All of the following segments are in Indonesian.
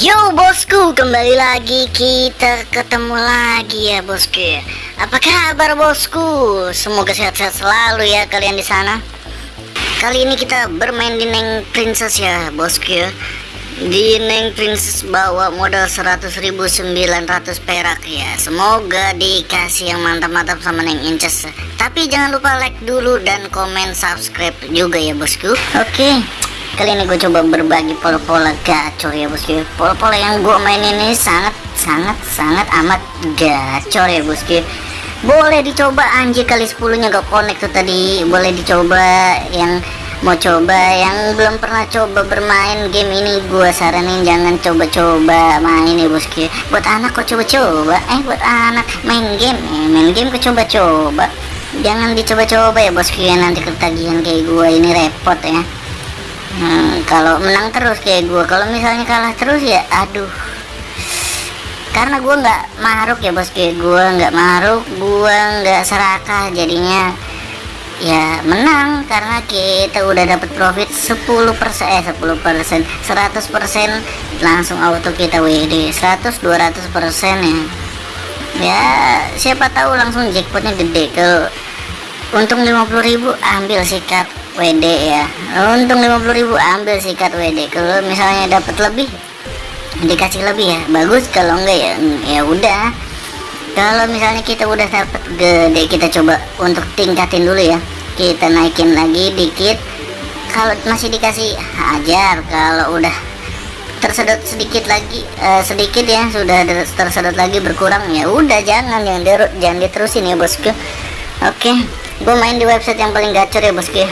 Yo bosku, kembali lagi kita ketemu lagi ya bosku. Apa kabar bosku? Semoga sehat-sehat selalu ya kalian di sana. Kali ini kita bermain di Neng Princess ya bosku. Di Neng Princess bawa modal 100.900 perak ya. Semoga dikasih yang mantap-mantap sama Neng Inces. Tapi jangan lupa like dulu dan komen subscribe juga ya bosku. Oke kali ini gue coba berbagi pola-pola gacor ya bosku pola-pola yang gue main ini sangat sangat sangat amat gacor ya bosku boleh dicoba anjir kali 10 nya gak connect tuh tadi. Boleh dicoba yang mau coba yang belum pernah coba bermain game ini. Gue saranin jangan coba-coba main ya bosku buat anak kok coba-coba? Eh buat anak main game. Eh, main game kok coba-coba? Jangan dicoba-coba ya bosku ya nanti ketagihan kayak gue ini repot ya hmm, kalau menang terus kayak gue kalau misalnya kalah terus ya aduh. Karena gue nggak maruk ya bos kayak gue nggak maruk gue nggak serakah jadinya. Ya menang karena kita udah dapat profit 10 persen eh 10 persen 100 persen langsung auto kita WD 100 200 persen ya. Ya siapa tahu langsung jackpotnya gede. Kalau untung 50.000 ambil sikat WD ya. Untung 50.000 ambil sikat WD kalau misalnya dapat lebih dikasih lebih ya. Bagus kalau enggak ya ya udah. Kalau misalnya kita udah dapat gede kita coba untuk tingkatin dulu ya. Kita naikin lagi dikit. Kalau masih dikasih hajar. Kalau udah tersedot sedikit lagi uh, sedikit ya sudah tersedot lagi berkurang ya udah jangan jangan jangan diterusin ya bosku. Oke. okay. Gue main di website yang paling gacor ya bosku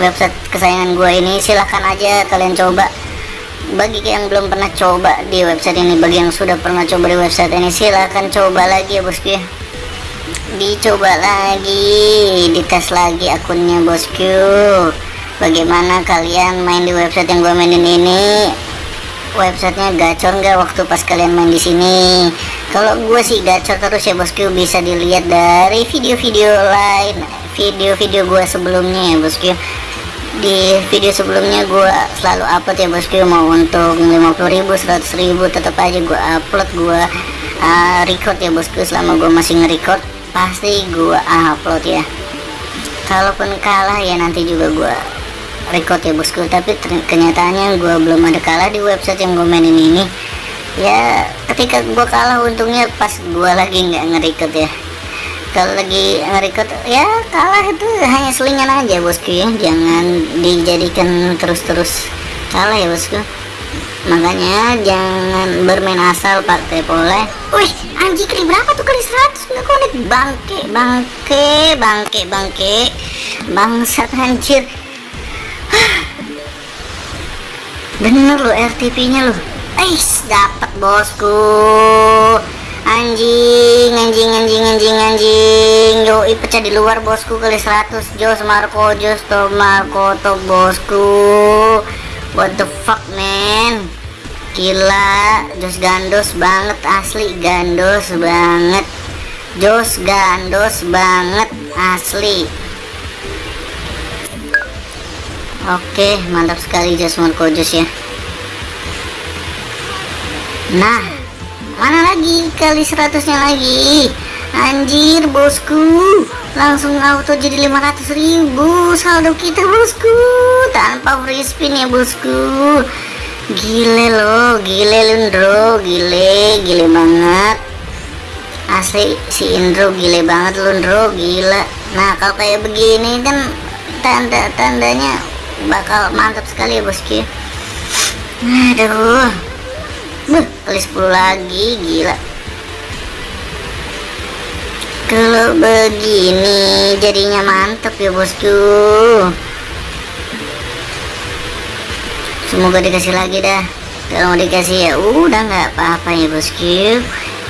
website kesayangan gue ini silahkan aja kalian coba. Bagi yang belum pernah coba di website ini bagi yang sudah pernah coba di website ini silahkan coba lagi ya bosku ya dicoba lagi dites lagi akunnya bosku. Bagaimana kalian main di website yang gue mainin ini? Websitenya gacor nggak waktu pas kalian main di sini? Kalau gue sih gacor terus ya bosku. Bisa dilihat dari video-video lain video-video gue sebelumnya ya bosku di video sebelumnya gue selalu upload ya bosku mau untuk 50.000 100.000 tetap aja gue upload gue uh, record ya bosku selama gue masih nge-record. Pasti gue upload ya. Kalaupun kalah ya nanti juga gue record ya bosku tapi kenyataannya gue belum ada kalah di website yang gue mainin ini. Ya ketika gue kalah untungnya pas gue lagi nggak nge-record ya kalau lagi nge-record ya kalah itu hanya selingan aja bosku ya. Jangan dijadikan terus-terus. Kalah ya bosku. Makanya jangan bermain asal pakai pole. Wih anjing kali berapa tuh? Kali 100 nggak konek bangke bangke bangke bangke. Bangsat anjir. Bener lo RTP nya lo Ais dapat bosku anjing anjing anjing anjing anjing. Yo pecah di luar bosku kali 100 Jos Marco Jos to Marco bosku. What the fuck man? Gila Jos gandos banget asli gandos banget. Jos gandos banget asli. Oke mantap sekali Jos Marco Jos ya. Nah mana lagi? Kali seratusnya lagi. Anjir bosku. Langsung auto jadi 500 ribu. Saldo kita bosku. Tanpa free spin ya bosku. Gile lo gile lundro gile gile banget. Asli si Indro gile banget lundro gila. Nah kalau kayak begini kan tanda-tandanya bakal mantap sekali ya bosku aduh Beuh, kali 10 lagi gila. Kalau begini jadinya mantep ya bosku. Semoga dikasih lagi dah. Kalau mau dikasih ya udah nggak apa-apa ya bosku.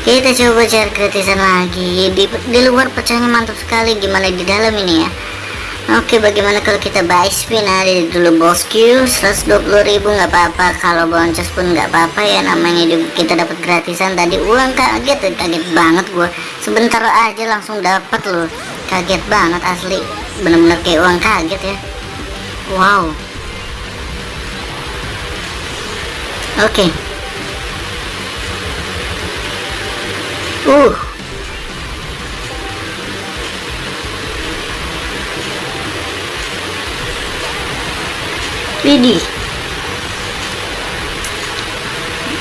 Kita coba cari kritisan lagi. Di, di luar pecahnya mantap sekali. Gimana di dalam ini ya Oke bagaimana kalau kita buy spin dari dulu bosku ribu nggak apa-apa. Kalau boncos pun nggak apa-apa ya namanya juga kita dapat gratisan. Tadi uang kaget kaget banget gue sebentar aja langsung dapat loh. Kaget banget asli. Bener-bener kayak uang kaget ya. Wow. Oke. Okay. uh. Widih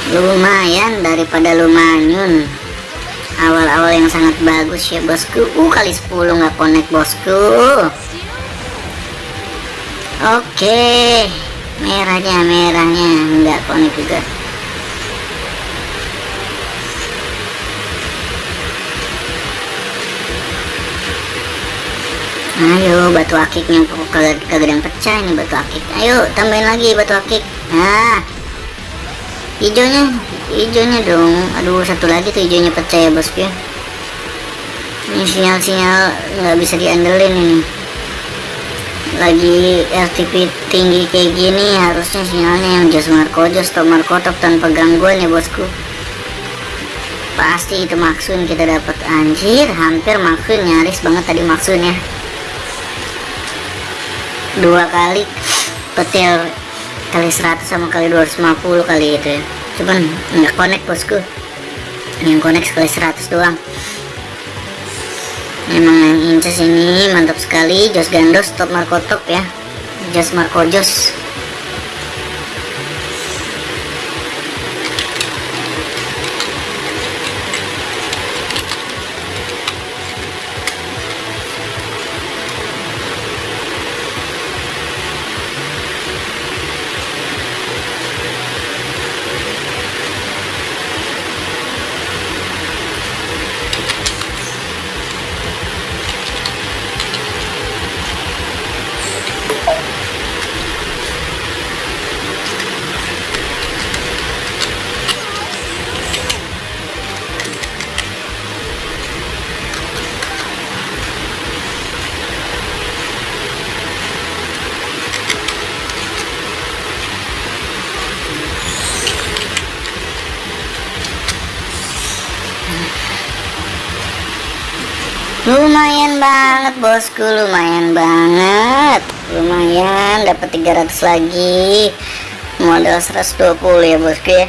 lumayan daripada lumayan awal-awal yang sangat bagus ya bosku. Uh kali 10 nggak connect bosku. Oke. Merahnya merahnya. Nggak connect juga ayo batu akiknya kagak kagak pecah ini batu akik. Ayo tambahin lagi batu akik. Nah hijaunya hijaunya dong. Aduh satu lagi tuh hijaunya pecah ya bosku ya. Ini sinyal-sinyal nggak bisa diandelin ini. Lagi RTP tinggi kayak gini harusnya sinyalnya yang jos marco. Jos stop marco top tanpa gangguan ya bosku. Pasti itu maksud kita dapat. Anjir hampir maksud nyaris banget tadi maksudnya dua kali petil kali 100 sama kali 250 kali itu ya. Cuman nggak connect bosku. Yang connect sekali 100 doang. Emang yang inces ini mantap sekali jos gandos top marco top ya. Jos marco jos banget bosku. Lumayan banget. Lumayan. Dapat 300 lagi. Modal 120 ya bosku ya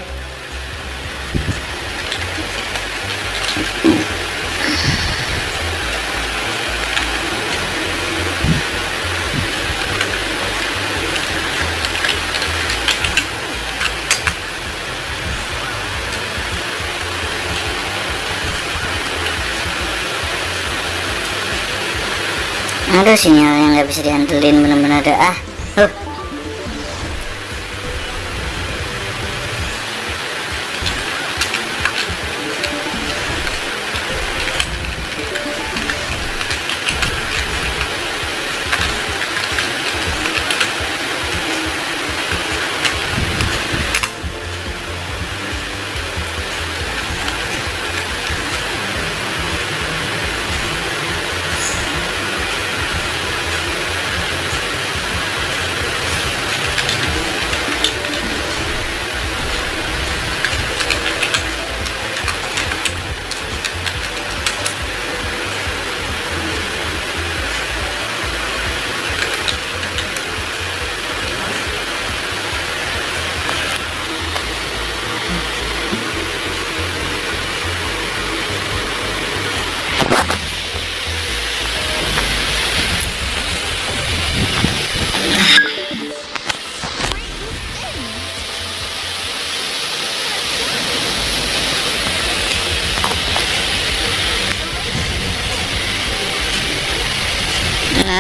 aduh sinyal yang nggak bisa diandelin bener-bener ada ah huh.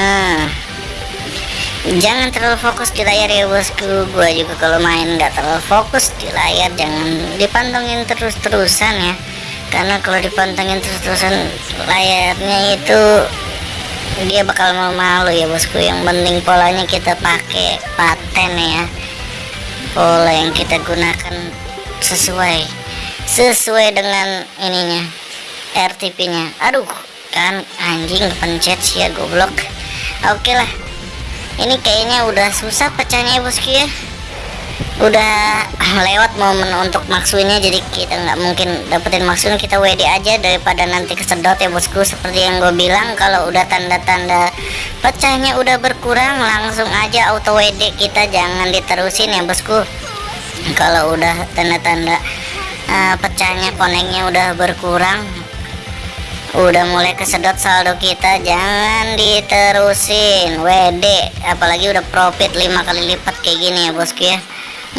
Nah, jangan terlalu fokus di layar ya bosku. Gua juga kalau main nggak terlalu fokus di layar, jangan dipantengin terus-terusan ya. Karena kalau dipantengin terus-terusan layarnya itu dia bakal mau malu ya bosku. Yang penting polanya kita pakai paten ya. Pola yang kita gunakan sesuai sesuai dengan ininya RTP-nya. Aduh, kan anjing pencet sih ya goblok oke okay lah. Ini kayaknya udah susah pecahnya ya bosku ya. Udah lewat momen untuk maksudnya jadi kita nggak mungkin dapetin maksudnya kita WD aja daripada nanti kesedot ya bosku. Seperti yang gue bilang kalau udah tanda-tanda pecahnya udah berkurang langsung aja auto WD kita. Jangan diterusin ya bosku. Kalau udah tanda-tanda uh, pecahnya koneknya udah berkurang udah mulai kesedot saldo kita jangan diterusin. WD apalagi udah profit lima kali lipat kayak gini ya bosku ya.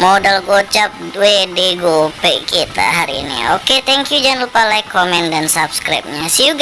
Modal gocap WD gope kita hari ini. Oke thank you. Jangan lupa like comment dan subscribe nya see you guys